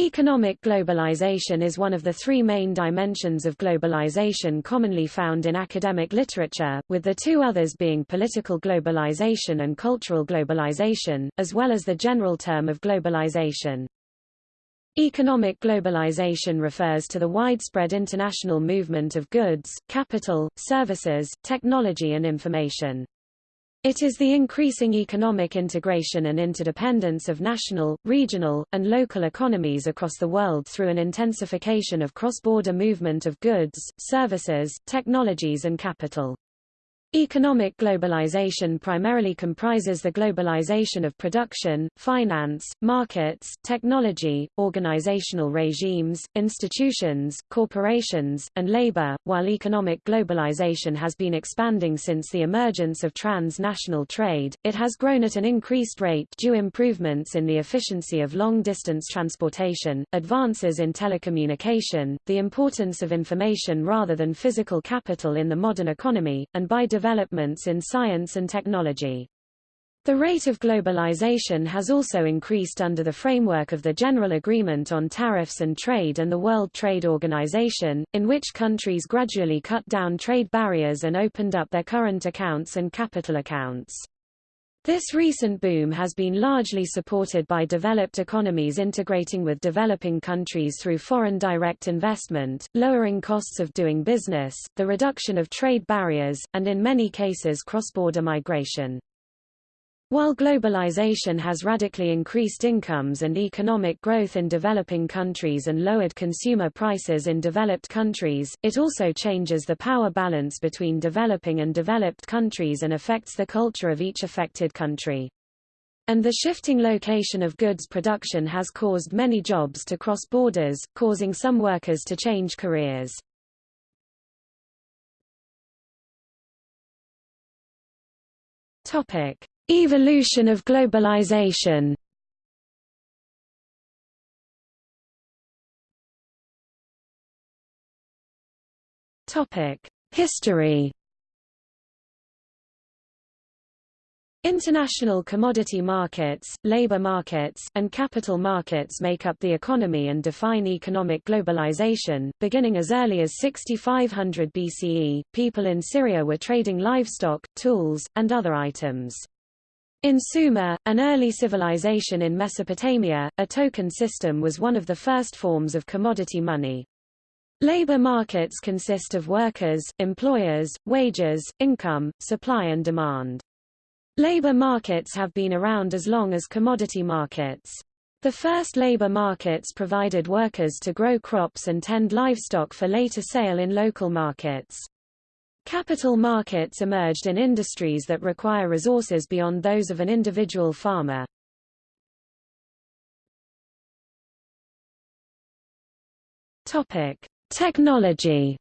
Economic globalization is one of the three main dimensions of globalization commonly found in academic literature, with the two others being political globalization and cultural globalization, as well as the general term of globalization. Economic globalization refers to the widespread international movement of goods, capital, services, technology and information. It is the increasing economic integration and interdependence of national, regional, and local economies across the world through an intensification of cross-border movement of goods, services, technologies and capital. Economic globalization primarily comprises the globalization of production, finance, markets, technology, organizational regimes, institutions, corporations, and labor. While economic globalization has been expanding since the emergence of transnational trade, it has grown at an increased rate due improvements in the efficiency of long-distance transportation, advances in telecommunication, the importance of information rather than physical capital in the modern economy, and by developments in science and technology. The rate of globalization has also increased under the framework of the General Agreement on Tariffs and Trade and the World Trade Organization, in which countries gradually cut down trade barriers and opened up their current accounts and capital accounts. This recent boom has been largely supported by developed economies integrating with developing countries through foreign direct investment, lowering costs of doing business, the reduction of trade barriers, and in many cases cross-border migration. While globalization has radically increased incomes and economic growth in developing countries and lowered consumer prices in developed countries, it also changes the power balance between developing and developed countries and affects the culture of each affected country. And the shifting location of goods production has caused many jobs to cross borders, causing some workers to change careers. Topic. Evolution of globalization History International commodity markets, labor markets, and capital markets make up the economy and define economic globalization. Beginning as early as 6500 BCE, people in Syria were trading livestock, tools, and other items. In Sumer, an early civilization in Mesopotamia, a token system was one of the first forms of commodity money. Labor markets consist of workers, employers, wages, income, supply and demand. Labor markets have been around as long as commodity markets. The first labor markets provided workers to grow crops and tend livestock for later sale in local markets. Capital markets emerged in industries that require resources beyond those of an individual farmer. Topic: Technology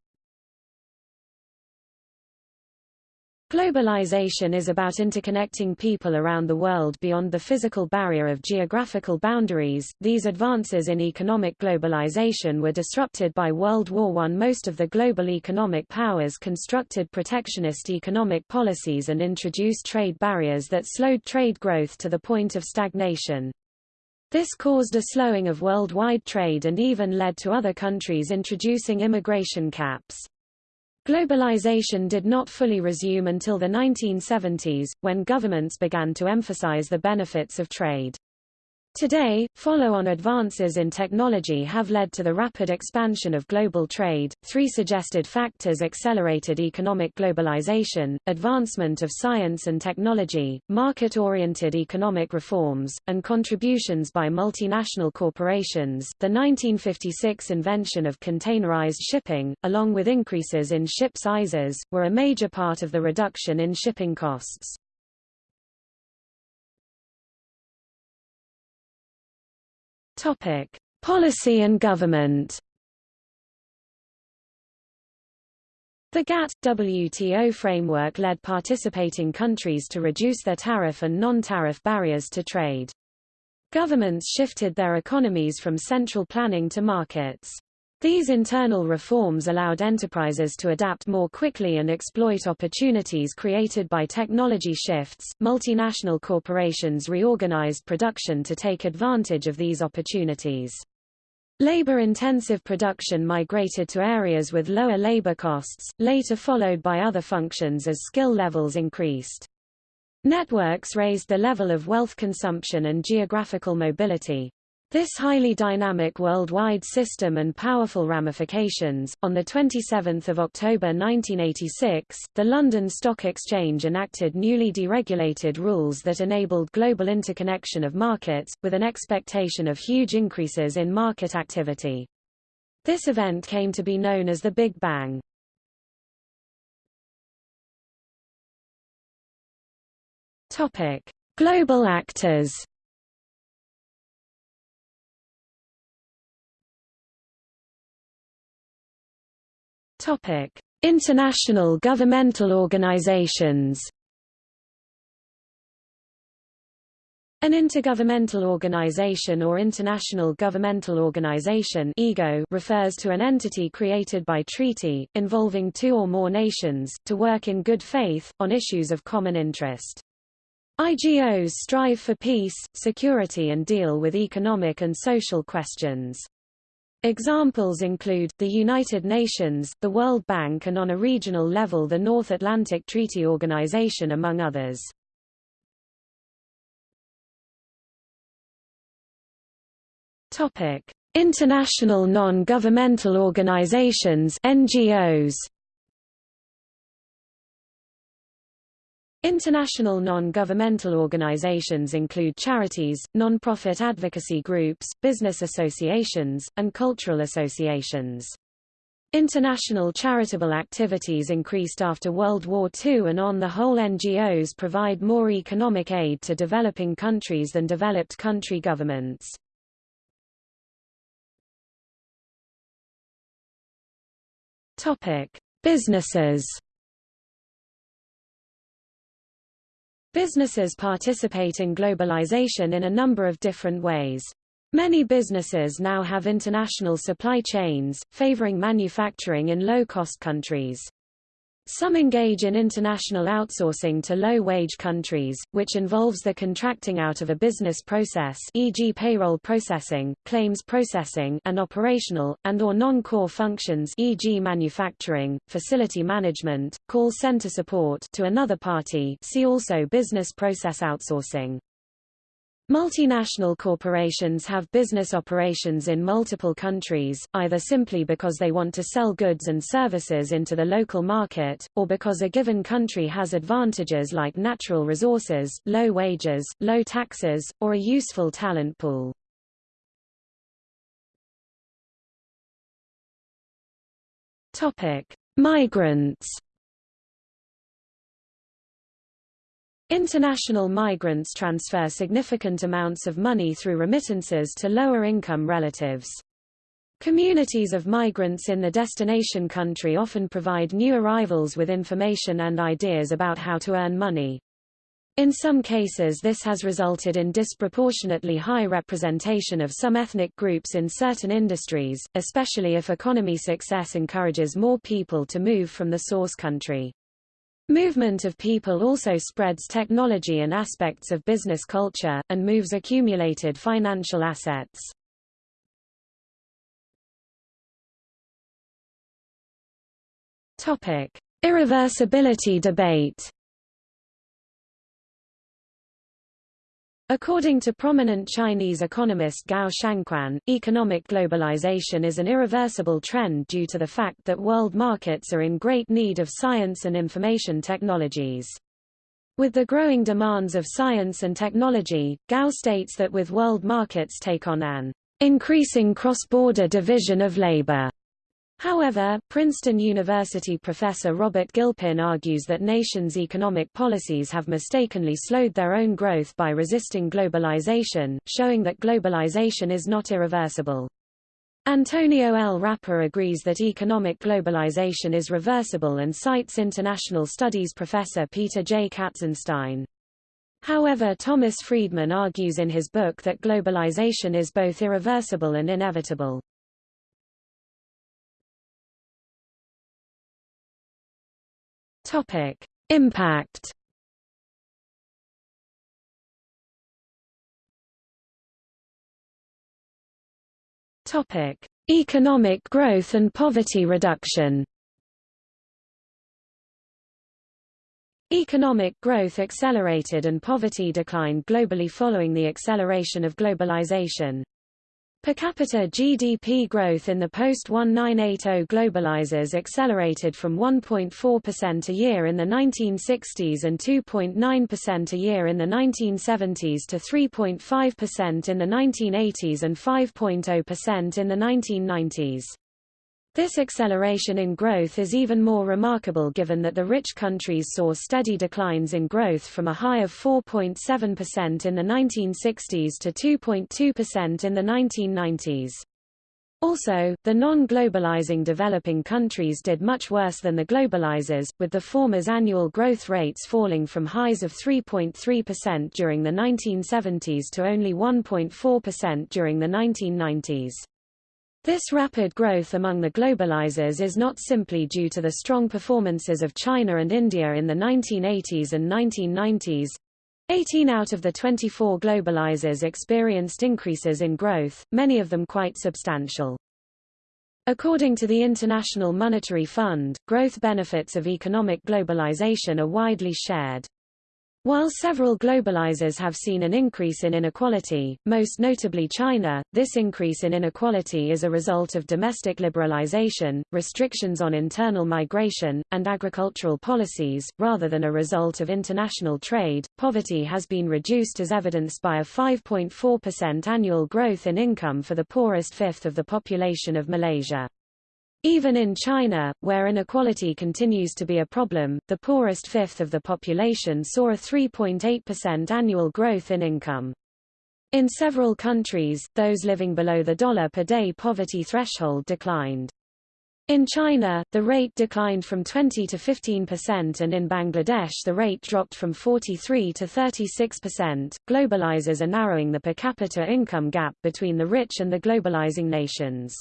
Globalization is about interconnecting people around the world beyond the physical barrier of geographical boundaries. These advances in economic globalization were disrupted by World War I. Most of the global economic powers constructed protectionist economic policies and introduced trade barriers that slowed trade growth to the point of stagnation. This caused a slowing of worldwide trade and even led to other countries introducing immigration caps. Globalization did not fully resume until the 1970s, when governments began to emphasize the benefits of trade. Today, follow-on advances in technology have led to the rapid expansion of global trade. Three suggested factors accelerated economic globalization, advancement of science and technology, market-oriented economic reforms, and contributions by multinational corporations. The 1956 invention of containerized shipping, along with increases in ship sizes, were a major part of the reduction in shipping costs. Topic: Policy and government. The GATT-WTO framework led participating countries to reduce their tariff and non-tariff barriers to trade. Governments shifted their economies from central planning to markets. These internal reforms allowed enterprises to adapt more quickly and exploit opportunities created by technology shifts. Multinational corporations reorganized production to take advantage of these opportunities. Labor-intensive production migrated to areas with lower labor costs, later followed by other functions as skill levels increased. Networks raised the level of wealth consumption and geographical mobility. This highly dynamic worldwide system and powerful ramifications. On the 27th of October 1986, the London Stock Exchange enacted newly deregulated rules that enabled global interconnection of markets, with an expectation of huge increases in market activity. This event came to be known as the Big Bang. Topic: Global actors. Topic: International governmental organizations. An intergovernmental organization or international governmental organization (IGO) refers to an entity created by treaty, involving two or more nations, to work in good faith, on issues of common interest. IGOs strive for peace, security and deal with economic and social questions. Examples include, the United Nations, the World Bank and on a regional level the North Atlantic Treaty Organization among others. International non-governmental organizations NGOs International non-governmental organizations include charities, non-profit advocacy groups, business associations, and cultural associations. International charitable activities increased after World War II and on the whole NGOs provide more economic aid to developing countries than developed country governments. Businesses Businesses participate in globalization in a number of different ways. Many businesses now have international supply chains, favoring manufacturing in low-cost countries. Some engage in international outsourcing to low-wage countries, which involves the contracting out of a business process e.g. payroll processing, claims processing and operational, and or non-core functions e.g. manufacturing, facility management, call center support to another party see also business process outsourcing. Multinational corporations have business operations in multiple countries, either simply because they want to sell goods and services into the local market, or because a given country has advantages like natural resources, low wages, low taxes, or a useful talent pool. Migrants International migrants transfer significant amounts of money through remittances to lower-income relatives. Communities of migrants in the destination country often provide new arrivals with information and ideas about how to earn money. In some cases this has resulted in disproportionately high representation of some ethnic groups in certain industries, especially if economy success encourages more people to move from the source country. Movement of people also spreads technology and aspects of business culture, and moves accumulated financial assets. Irreversibility debate According to prominent Chinese economist Gao Shangquan, economic globalization is an irreversible trend due to the fact that world markets are in great need of science and information technologies. With the growing demands of science and technology, Gao states that with world markets take on an increasing cross-border division of labor However, Princeton University professor Robert Gilpin argues that nations' economic policies have mistakenly slowed their own growth by resisting globalization, showing that globalization is not irreversible. Antonio L. Rappa agrees that economic globalization is reversible and cites international studies professor Peter J. Katzenstein. However Thomas Friedman argues in his book that globalization is both irreversible and inevitable. Topic: Impact. Topic: Economic growth and poverty reduction. Economic growth accelerated and poverty declined globally following the acceleration of globalization. Per capita GDP growth in the post-1980 globalizers accelerated from 1.4% a year in the 1960s and 2.9% a year in the 1970s to 3.5% in the 1980s and 5.0% in the 1990s. This acceleration in growth is even more remarkable given that the rich countries saw steady declines in growth from a high of 4.7% in the 1960s to 2.2% in the 1990s. Also, the non-globalizing developing countries did much worse than the globalizers, with the former's annual growth rates falling from highs of 3.3% during the 1970s to only 1.4% during the 1990s. This rapid growth among the globalizers is not simply due to the strong performances of China and India in the 1980s and 1990s. 18 out of the 24 globalizers experienced increases in growth, many of them quite substantial. According to the International Monetary Fund, growth benefits of economic globalization are widely shared. While several globalizers have seen an increase in inequality, most notably China, this increase in inequality is a result of domestic liberalization, restrictions on internal migration, and agricultural policies, rather than a result of international trade. Poverty has been reduced as evidenced by a 5.4% annual growth in income for the poorest fifth of the population of Malaysia. Even in China, where inequality continues to be a problem, the poorest fifth of the population saw a 3.8% annual growth in income. In several countries, those living below the dollar per day poverty threshold declined. In China, the rate declined from 20 to 15% and in Bangladesh the rate dropped from 43 to 36%. Globalizers are narrowing the per capita income gap between the rich and the globalizing nations.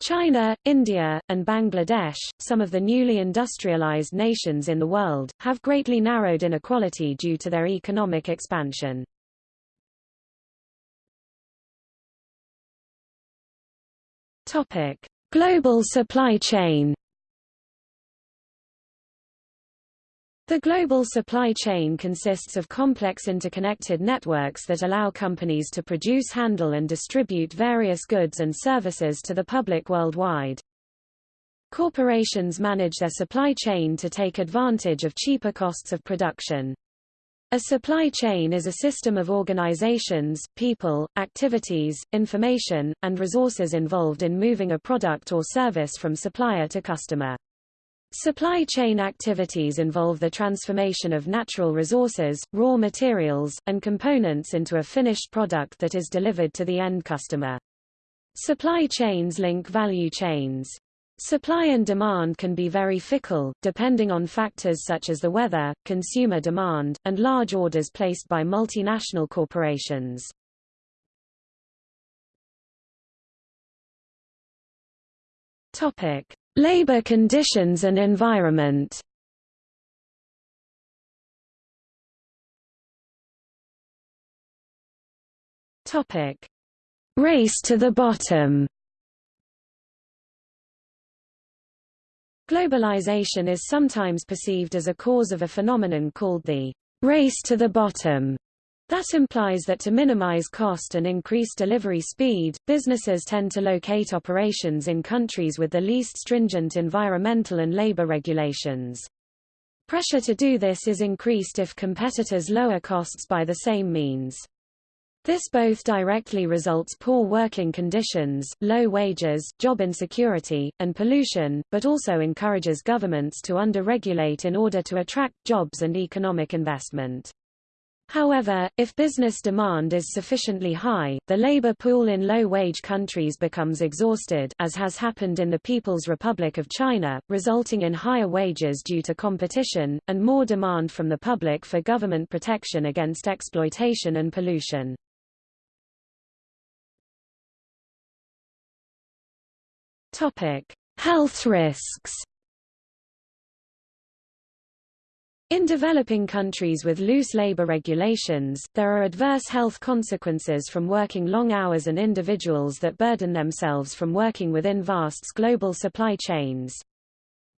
China, India, and Bangladesh, some of the newly industrialized nations in the world, have greatly narrowed inequality due to their economic expansion. Topic: Global supply chain. The global supply chain consists of complex interconnected networks that allow companies to produce handle and distribute various goods and services to the public worldwide. Corporations manage their supply chain to take advantage of cheaper costs of production. A supply chain is a system of organizations, people, activities, information, and resources involved in moving a product or service from supplier to customer. Supply chain activities involve the transformation of natural resources, raw materials, and components into a finished product that is delivered to the end customer. Supply chains link value chains. Supply and demand can be very fickle, depending on factors such as the weather, consumer demand, and large orders placed by multinational corporations. Topic: Labor conditions and environment Topic. Race to the bottom Globalization is sometimes perceived as a cause of a phenomenon called the race to the bottom. That implies that to minimize cost and increase delivery speed, businesses tend to locate operations in countries with the least stringent environmental and labor regulations. Pressure to do this is increased if competitors lower costs by the same means. This both directly results poor working conditions, low wages, job insecurity, and pollution, but also encourages governments to under-regulate in order to attract jobs and economic investment. However, if business demand is sufficiently high, the labor pool in low-wage countries becomes exhausted as has happened in the People's Republic of China, resulting in higher wages due to competition, and more demand from the public for government protection against exploitation and pollution. Health risks In developing countries with loose labor regulations, there are adverse health consequences from working long hours and individuals that burden themselves from working within vast global supply chains.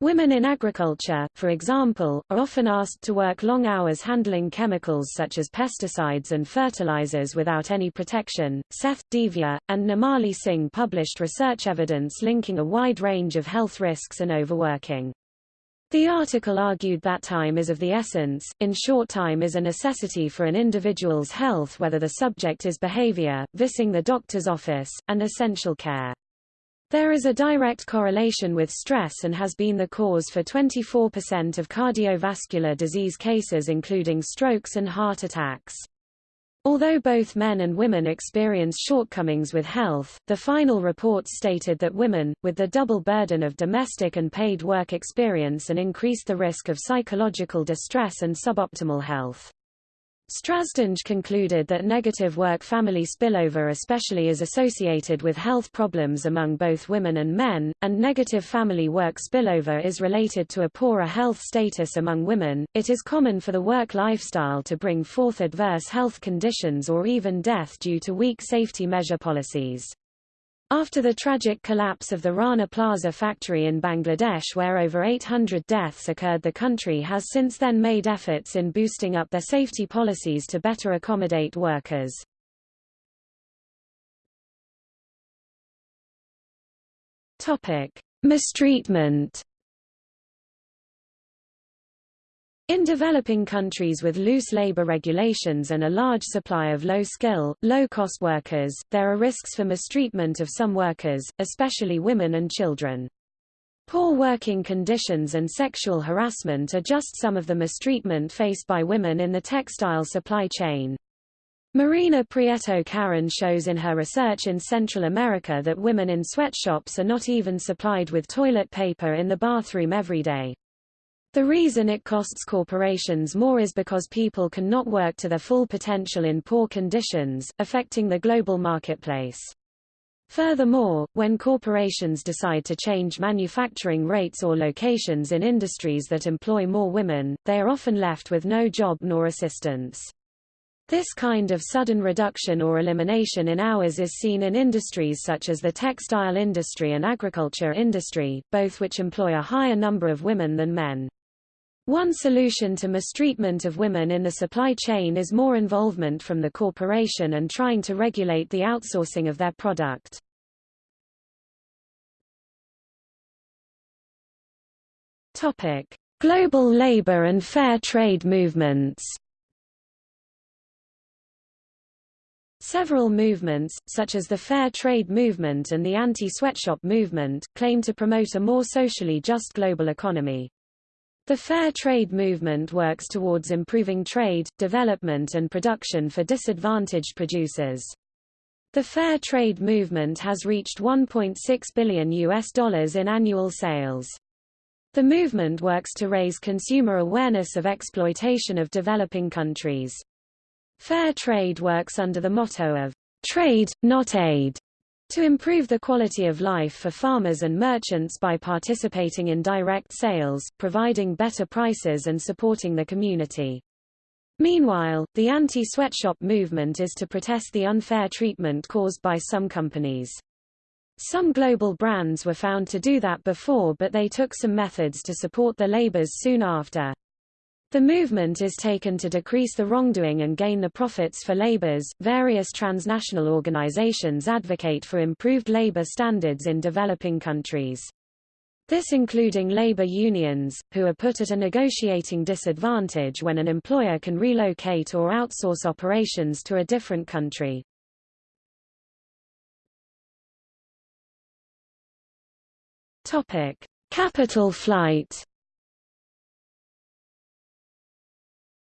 Women in agriculture, for example, are often asked to work long hours handling chemicals such as pesticides and fertilizers without any protection. Seth Devia and Namali Singh published research evidence linking a wide range of health risks and overworking. The article argued that time is of the essence, in short time is a necessity for an individual's health whether the subject is behavior, visiting the doctor's office, and essential care. There is a direct correlation with stress and has been the cause for 24% of cardiovascular disease cases including strokes and heart attacks. Although both men and women experience shortcomings with health, the final reports stated that women, with the double burden of domestic and paid work experience and increased the risk of psychological distress and suboptimal health. Strazdins concluded that negative work-family spillover especially is associated with health problems among both women and men, and negative family work spillover is related to a poorer health status among women. It is common for the work lifestyle to bring forth adverse health conditions or even death due to weak safety measure policies. After the tragic collapse of the Rana Plaza factory in Bangladesh where over 800 deaths occurred the country has since then made efforts in boosting up their safety policies to better accommodate workers. Mistreatment In developing countries with loose labor regulations and a large supply of low-skill, low-cost workers, there are risks for mistreatment of some workers, especially women and children. Poor working conditions and sexual harassment are just some of the mistreatment faced by women in the textile supply chain. Marina Prieto Carrón shows in her research in Central America that women in sweatshops are not even supplied with toilet paper in the bathroom every day. The reason it costs corporations more is because people cannot work to their full potential in poor conditions, affecting the global marketplace. Furthermore, when corporations decide to change manufacturing rates or locations in industries that employ more women, they are often left with no job nor assistance. This kind of sudden reduction or elimination in hours is seen in industries such as the textile industry and agriculture industry, both which employ a higher number of women than men. One solution to mistreatment of women in the supply chain is more involvement from the corporation and trying to regulate the outsourcing of their product. Topic: Global labor and fair trade movements. Several movements, such as the Fair Trade Movement and the Anti-Sweatshop Movement, claim to promote a more socially just global economy. The Fair Trade movement works towards improving trade, development and production for disadvantaged producers. The Fair Trade movement has reached 1.6 billion US dollars in annual sales. The movement works to raise consumer awareness of exploitation of developing countries. Fair trade works under the motto of trade, not aid, to improve the quality of life for farmers and merchants by participating in direct sales, providing better prices and supporting the community. Meanwhile, the anti-sweatshop movement is to protest the unfair treatment caused by some companies. Some global brands were found to do that before but they took some methods to support the labors soon after. The movement is taken to decrease the wrongdoing and gain the profits for laborers. Various transnational organizations advocate for improved labor standards in developing countries. This including labor unions, who are put at a negotiating disadvantage when an employer can relocate or outsource operations to a different country. Topic: Capital flight.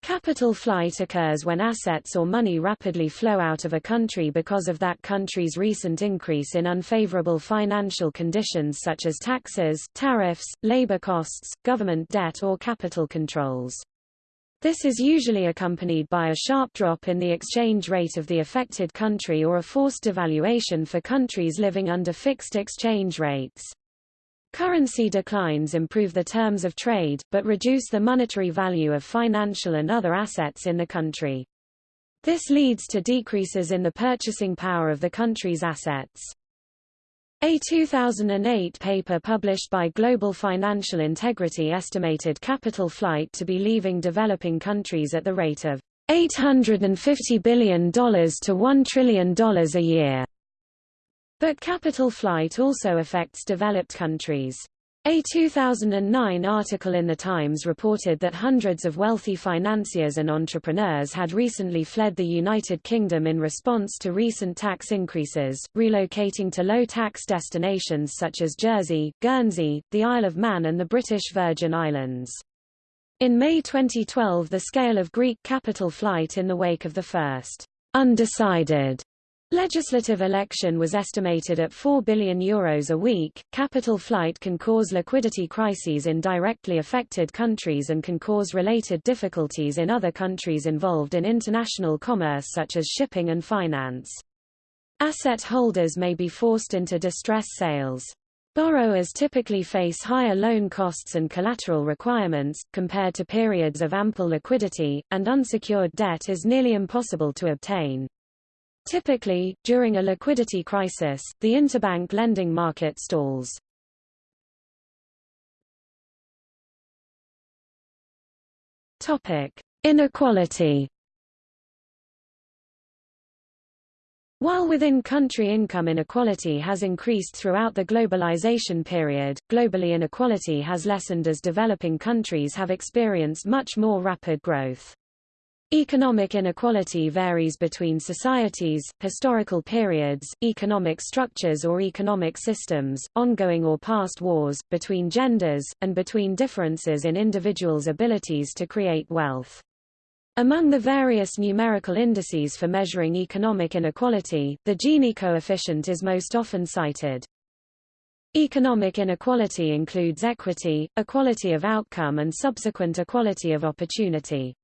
Capital flight occurs when assets or money rapidly flow out of a country because of that country's recent increase in unfavorable financial conditions such as taxes, tariffs, labor costs, government debt or capital controls. This is usually accompanied by a sharp drop in the exchange rate of the affected country or a forced devaluation for countries living under fixed exchange rates. Currency declines improve the terms of trade, but reduce the monetary value of financial and other assets in the country. This leads to decreases in the purchasing power of the country's assets. A 2008 paper published by Global Financial Integrity estimated capital flight to be leaving developing countries at the rate of $850 billion to $1 trillion a year. But capital flight also affects developed countries. A 2009 article in The Times reported that hundreds of wealthy financiers and entrepreneurs had recently fled the United Kingdom in response to recent tax increases, relocating to low-tax destinations such as Jersey, Guernsey, the Isle of Man and the British Virgin Islands. In May 2012 the scale of Greek capital flight in the wake of the first undecided Legislative election was estimated at 4 billion euros a week. Capital flight can cause liquidity crises in directly affected countries and can cause related difficulties in other countries involved in international commerce such as shipping and finance. Asset holders may be forced into distress sales. Borrowers typically face higher loan costs and collateral requirements, compared to periods of ample liquidity, and unsecured debt is nearly impossible to obtain. Typically, during a liquidity crisis, the interbank lending market stalls. Topic: Inequality. While within-country income inequality has increased throughout the globalization period, globally inequality has lessened as developing countries have experienced much more rapid growth. Economic inequality varies between societies, historical periods, economic structures or economic systems, ongoing or past wars, between genders, and between differences in individuals' abilities to create wealth. Among the various numerical indices for measuring economic inequality, the Gini coefficient is most often cited. Economic inequality includes equity, equality of outcome and subsequent equality of opportunity.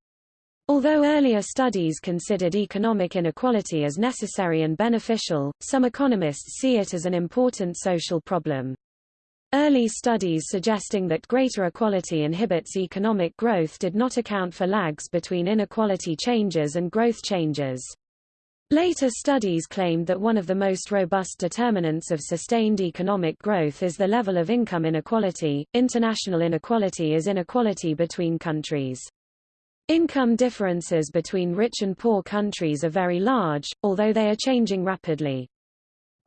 Although earlier studies considered economic inequality as necessary and beneficial, some economists see it as an important social problem. Early studies suggesting that greater equality inhibits economic growth did not account for lags between inequality changes and growth changes. Later studies claimed that one of the most robust determinants of sustained economic growth is the level of income inequality. International inequality is inequality between countries. Income differences between rich and poor countries are very large, although they are changing rapidly.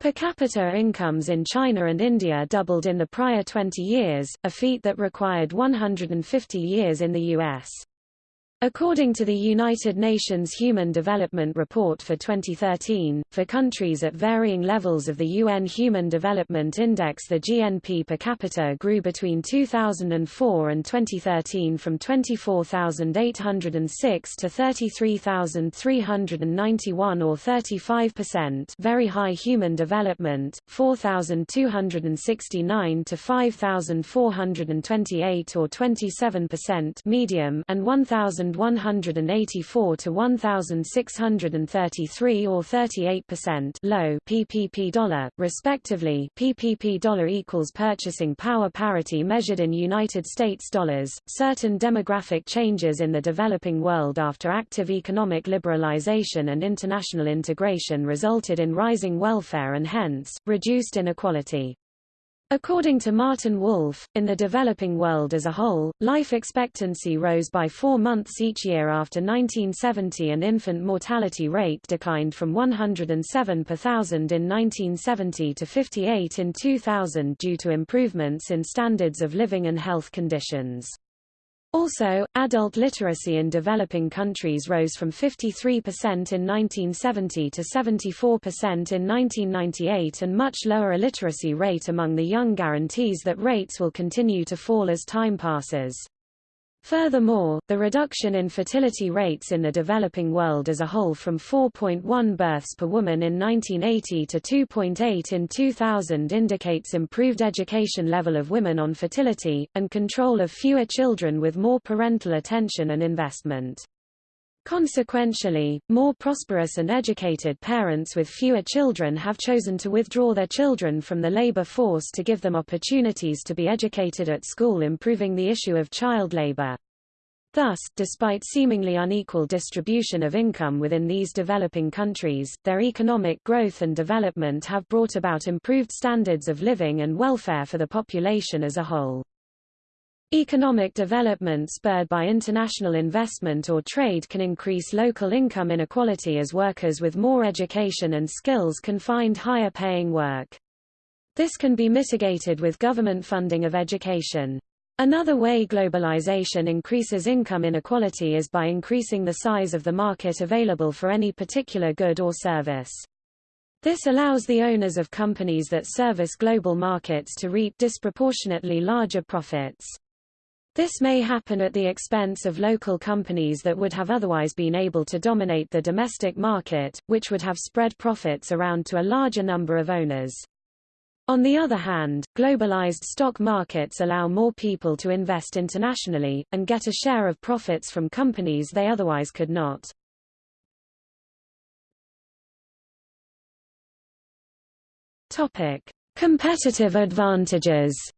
Per capita incomes in China and India doubled in the prior 20 years, a feat that required 150 years in the U.S. According to the United Nations Human Development Report for 2013, for countries at varying levels of the UN Human Development Index the GNP per capita grew between 2004 and 2013 from 24,806 to 33,391 or 35% very high human development, 4,269 to 5,428 or 27% medium and 1,000 1184 to 1633 or 38% low PPP dollar respectively. PPP dollar equals purchasing power parity measured in United States dollars. Certain demographic changes in the developing world after active economic liberalization and international integration resulted in rising welfare and hence reduced inequality According to Martin Wolf, in the developing world as a whole, life expectancy rose by four months each year after 1970 and infant mortality rate declined from 107 per thousand in 1970 to 58 in 2000 due to improvements in standards of living and health conditions. Also, adult literacy in developing countries rose from 53% in 1970 to 74% in 1998 and much lower illiteracy rate among the young guarantees that rates will continue to fall as time passes. Furthermore, the reduction in fertility rates in the developing world as a whole from 4.1 births per woman in 1980 to 2.8 in 2000 indicates improved education level of women on fertility, and control of fewer children with more parental attention and investment. Consequentially, more prosperous and educated parents with fewer children have chosen to withdraw their children from the labor force to give them opportunities to be educated at school improving the issue of child labor. Thus, despite seemingly unequal distribution of income within these developing countries, their economic growth and development have brought about improved standards of living and welfare for the population as a whole. Economic development spurred by international investment or trade can increase local income inequality as workers with more education and skills can find higher paying work. This can be mitigated with government funding of education. Another way globalization increases income inequality is by increasing the size of the market available for any particular good or service. This allows the owners of companies that service global markets to reap disproportionately larger profits. This may happen at the expense of local companies that would have otherwise been able to dominate the domestic market, which would have spread profits around to a larger number of owners. On the other hand, globalized stock markets allow more people to invest internationally, and get a share of profits from companies they otherwise could not. Topic. Competitive advantages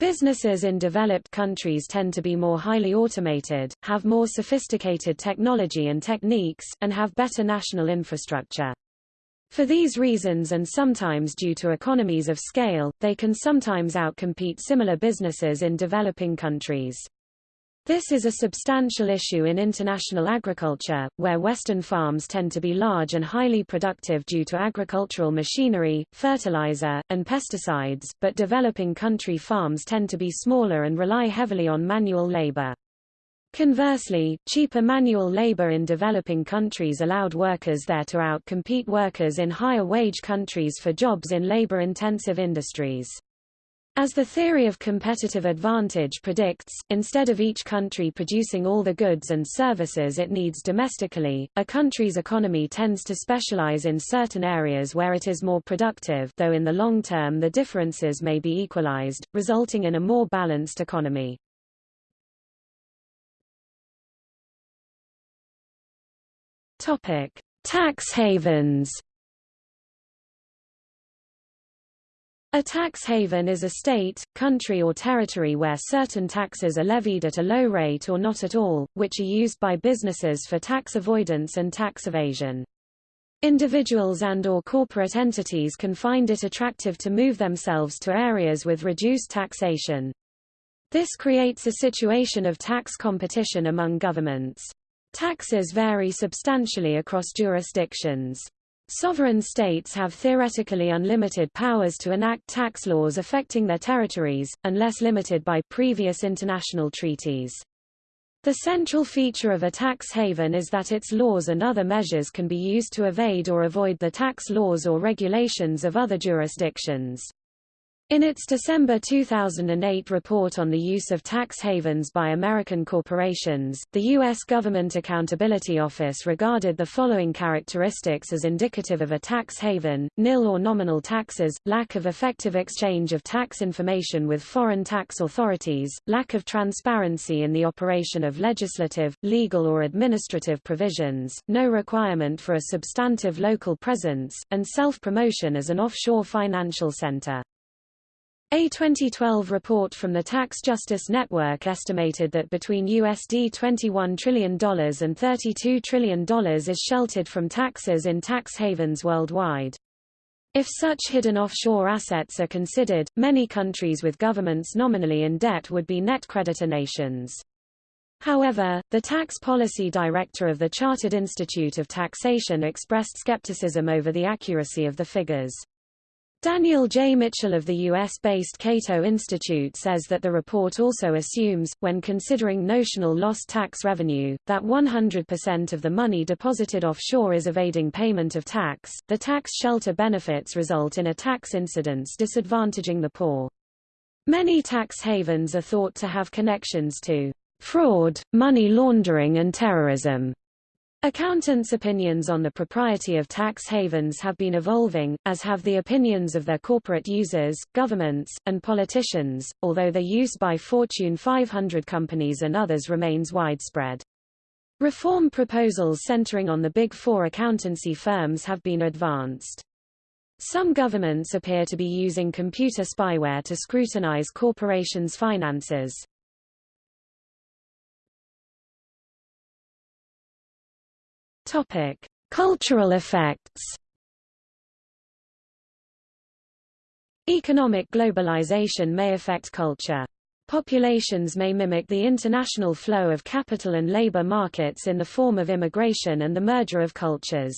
Businesses in developed countries tend to be more highly automated, have more sophisticated technology and techniques, and have better national infrastructure. For these reasons and sometimes due to economies of scale, they can sometimes outcompete similar businesses in developing countries. This is a substantial issue in international agriculture, where Western farms tend to be large and highly productive due to agricultural machinery, fertilizer, and pesticides, but developing country farms tend to be smaller and rely heavily on manual labor. Conversely, cheaper manual labor in developing countries allowed workers there to outcompete workers in higher wage countries for jobs in labor-intensive industries. As the theory of competitive advantage predicts, instead of each country producing all the goods and services it needs domestically, a country's economy tends to specialize in certain areas where it is more productive though in the long term the differences may be equalized, resulting in a more balanced economy. Tax havens A tax haven is a state, country or territory where certain taxes are levied at a low rate or not at all, which are used by businesses for tax avoidance and tax evasion. Individuals and or corporate entities can find it attractive to move themselves to areas with reduced taxation. This creates a situation of tax competition among governments. Taxes vary substantially across jurisdictions. Sovereign states have theoretically unlimited powers to enact tax laws affecting their territories, unless limited by previous international treaties. The central feature of a tax haven is that its laws and other measures can be used to evade or avoid the tax laws or regulations of other jurisdictions. In its December 2008 report on the use of tax havens by American corporations, the U.S. Government Accountability Office regarded the following characteristics as indicative of a tax haven, nil or nominal taxes, lack of effective exchange of tax information with foreign tax authorities, lack of transparency in the operation of legislative, legal or administrative provisions, no requirement for a substantive local presence, and self-promotion as an offshore financial center. A 2012 report from the Tax Justice Network estimated that between USD $21 trillion and $32 trillion is sheltered from taxes in tax havens worldwide. If such hidden offshore assets are considered, many countries with governments nominally in debt would be net creditor nations. However, the tax policy director of the Chartered Institute of Taxation expressed skepticism over the accuracy of the figures. Daniel J. Mitchell of the U.S.-based Cato Institute says that the report also assumes, when considering notional lost tax revenue, that 100% of the money deposited offshore is evading payment of tax. The tax shelter benefits result in a tax incidence disadvantaging the poor. Many tax havens are thought to have connections to fraud, money laundering and terrorism. Accountants' opinions on the propriety of tax havens have been evolving, as have the opinions of their corporate users, governments, and politicians, although their use by Fortune 500 companies and others remains widespread. Reform proposals centering on the Big Four accountancy firms have been advanced. Some governments appear to be using computer spyware to scrutinize corporations' finances. Topic: Cultural effects. Economic globalization may affect culture. Populations may mimic the international flow of capital and labor markets in the form of immigration and the merger of cultures.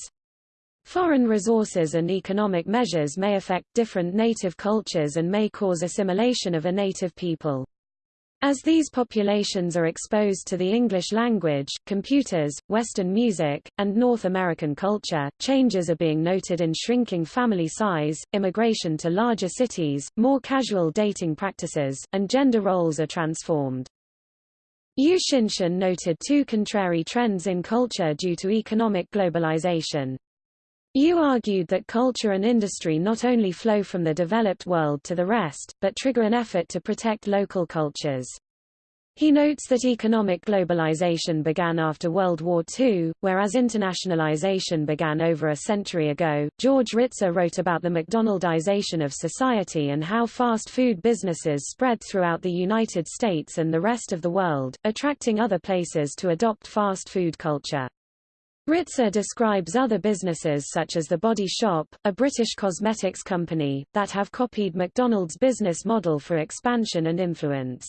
Foreign resources and economic measures may affect different native cultures and may cause assimilation of a native people. As these populations are exposed to the English language, computers, Western music, and North American culture, changes are being noted in shrinking family size, immigration to larger cities, more casual dating practices, and gender roles are transformed. Yu Xintian noted two contrary trends in culture due to economic globalization. Yu argued that culture and industry not only flow from the developed world to the rest, but trigger an effort to protect local cultures. He notes that economic globalization began after World War II, whereas internationalization began over a century ago. George Ritzer wrote about the McDonaldization of society and how fast food businesses spread throughout the United States and the rest of the world, attracting other places to adopt fast food culture. Ritzer describes other businesses such as The Body Shop, a British cosmetics company, that have copied McDonald's business model for expansion and influence.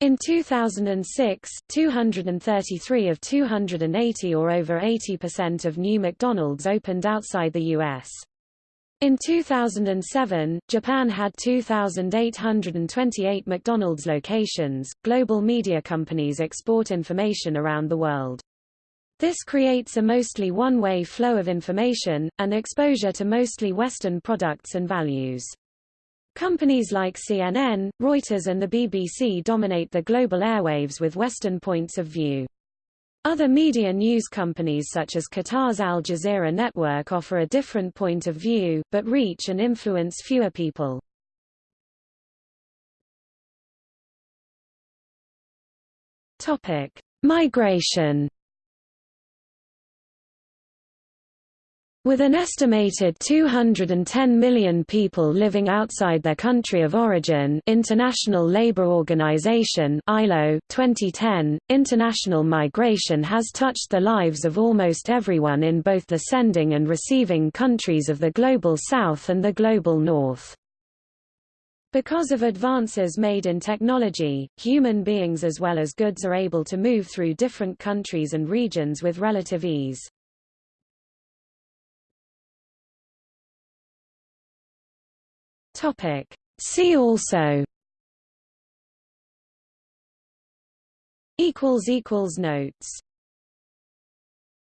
In 2006, 233 of 280 or over 80% of new McDonald's opened outside the U.S. In 2007, Japan had 2,828 McDonald's locations. Global media companies export information around the world. This creates a mostly one-way flow of information, and exposure to mostly Western products and values. Companies like CNN, Reuters and the BBC dominate the global airwaves with Western points of view. Other media news companies such as Qatar's Al Jazeera network offer a different point of view, but reach and influence fewer people. Migration With an estimated 210 million people living outside their country of origin International Labour Organization ILO 2010, international migration has touched the lives of almost everyone in both the sending and receiving countries of the Global South and the Global North. Because of advances made in technology, human beings as well as goods are able to move through different countries and regions with relative ease. Topic. See also equals equals notes